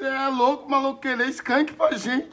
Você é louco, maluco, querer skunk pra gente.